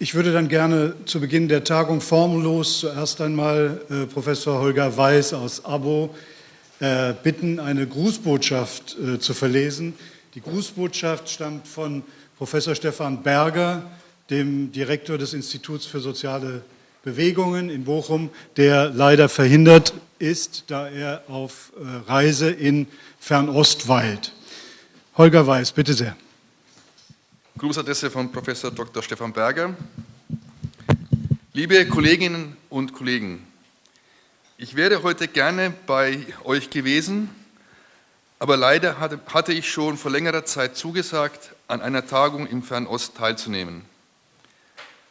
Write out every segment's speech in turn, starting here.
Ich würde dann gerne zu Beginn der Tagung formlos zuerst einmal äh, Professor Holger Weiß aus Abo äh, bitten, eine Grußbotschaft äh, zu verlesen. Die Grußbotschaft stammt von Professor Stefan Berger, dem Direktor des Instituts für soziale Bewegungen in Bochum, der leider verhindert ist, da er auf äh, Reise in Fernost weilt. Holger Weiß, bitte sehr. Grußadresse von Professor Dr. Stefan Berger. Liebe Kolleginnen und Kollegen, ich wäre heute gerne bei euch gewesen, aber leider hatte ich schon vor längerer Zeit zugesagt, an einer Tagung im Fernost teilzunehmen.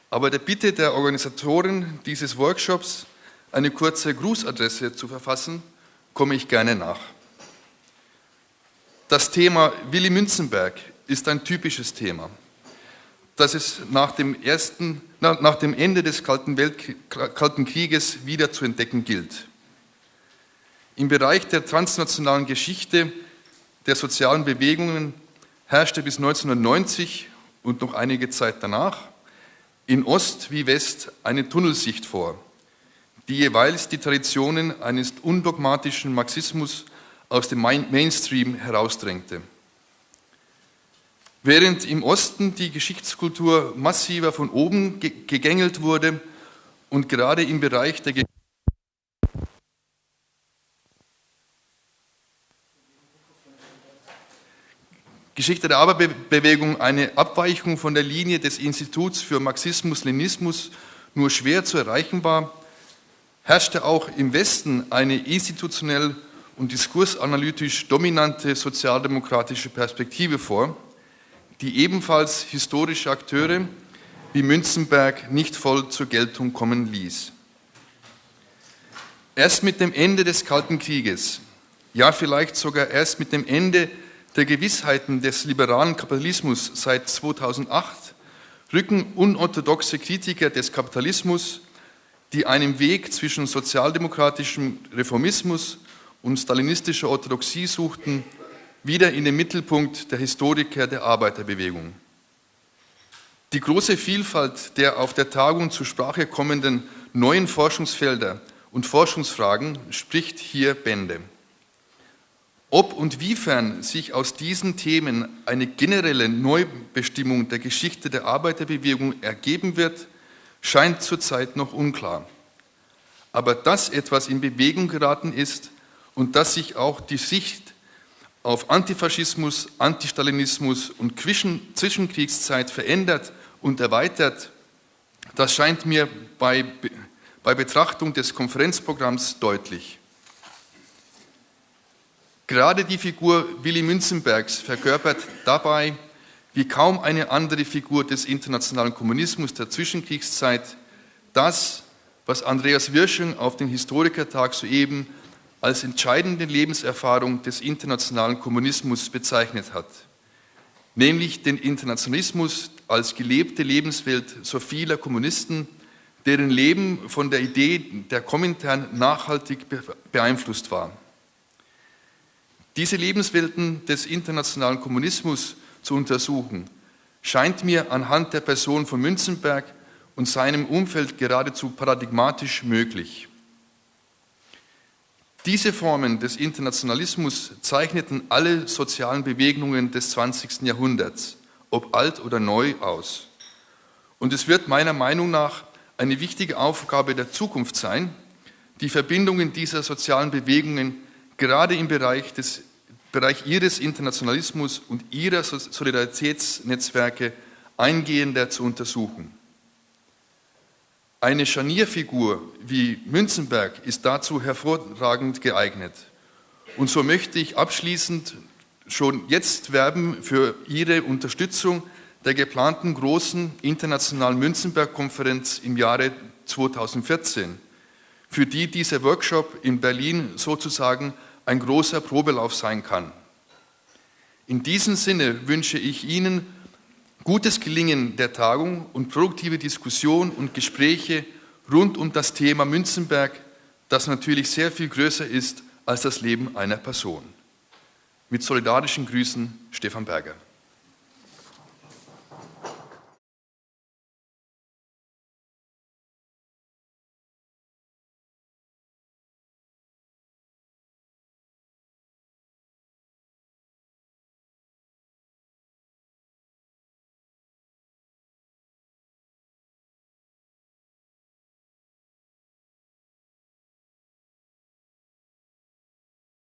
Aber der Bitte der Organisatoren dieses Workshops, eine kurze Grußadresse zu verfassen, komme ich gerne nach. Das Thema Willy Münzenberg ist ein typisches Thema, das es nach dem, ersten, nach dem Ende des Kalten, Welt, Kalten Krieges wieder zu entdecken gilt. Im Bereich der transnationalen Geschichte der sozialen Bewegungen herrschte bis 1990 und noch einige Zeit danach in Ost wie West eine Tunnelsicht vor, die jeweils die Traditionen eines undogmatischen Marxismus aus dem Mainstream herausdrängte. Während im Osten die Geschichtskultur massiver von oben gegängelt wurde und gerade im Bereich der Geschichte der Arbeiterbewegung eine Abweichung von der Linie des Instituts für Marxismus-Leninismus nur schwer zu erreichen war, herrschte auch im Westen eine institutionell und diskursanalytisch dominante sozialdemokratische Perspektive vor, die ebenfalls historische Akteure wie Münzenberg nicht voll zur Geltung kommen ließ. Erst mit dem Ende des Kalten Krieges, ja vielleicht sogar erst mit dem Ende der Gewissheiten des liberalen Kapitalismus seit 2008 rücken unorthodoxe Kritiker des Kapitalismus, die einen Weg zwischen sozialdemokratischem Reformismus und stalinistischer Orthodoxie suchten, wieder in den Mittelpunkt der Historiker der Arbeiterbewegung. Die große Vielfalt der auf der Tagung zur Sprache kommenden neuen Forschungsfelder und Forschungsfragen spricht hier Bände. Ob und wiefern sich aus diesen Themen eine generelle Neubestimmung der Geschichte der Arbeiterbewegung ergeben wird, scheint zurzeit noch unklar. Aber dass etwas in Bewegung geraten ist und dass sich auch die Sicht auf Antifaschismus, Antistalinismus und Zwischenkriegszeit verändert und erweitert, das scheint mir bei, bei Betrachtung des Konferenzprogramms deutlich. Gerade die Figur Willy Münzenbergs verkörpert dabei, wie kaum eine andere Figur des internationalen Kommunismus der Zwischenkriegszeit, das, was Andreas Wirschung auf dem Historikertag soeben als entscheidende Lebenserfahrung des internationalen Kommunismus bezeichnet hat, nämlich den Internationalismus als gelebte Lebenswelt so vieler Kommunisten, deren Leben von der Idee der Komintern nachhaltig beeinflusst war. Diese Lebenswelten des internationalen Kommunismus zu untersuchen, scheint mir anhand der Person von Münzenberg und seinem Umfeld geradezu paradigmatisch möglich. Diese Formen des Internationalismus zeichneten alle sozialen Bewegungen des 20. Jahrhunderts, ob alt oder neu, aus. Und es wird meiner Meinung nach eine wichtige Aufgabe der Zukunft sein, die Verbindungen dieser sozialen Bewegungen gerade im Bereich, des, Bereich ihres Internationalismus und ihrer Solidaritätsnetzwerke eingehender zu untersuchen. Eine Scharnierfigur wie Münzenberg ist dazu hervorragend geeignet. Und so möchte ich abschließend schon jetzt werben für Ihre Unterstützung der geplanten großen internationalen Münzenberg-Konferenz im Jahre 2014 für die dieser Workshop in Berlin sozusagen ein großer Probelauf sein kann. In diesem Sinne wünsche ich Ihnen gutes Gelingen der Tagung und produktive Diskussion und Gespräche rund um das Thema Münzenberg, das natürlich sehr viel größer ist als das Leben einer Person. Mit solidarischen Grüßen, Stefan Berger.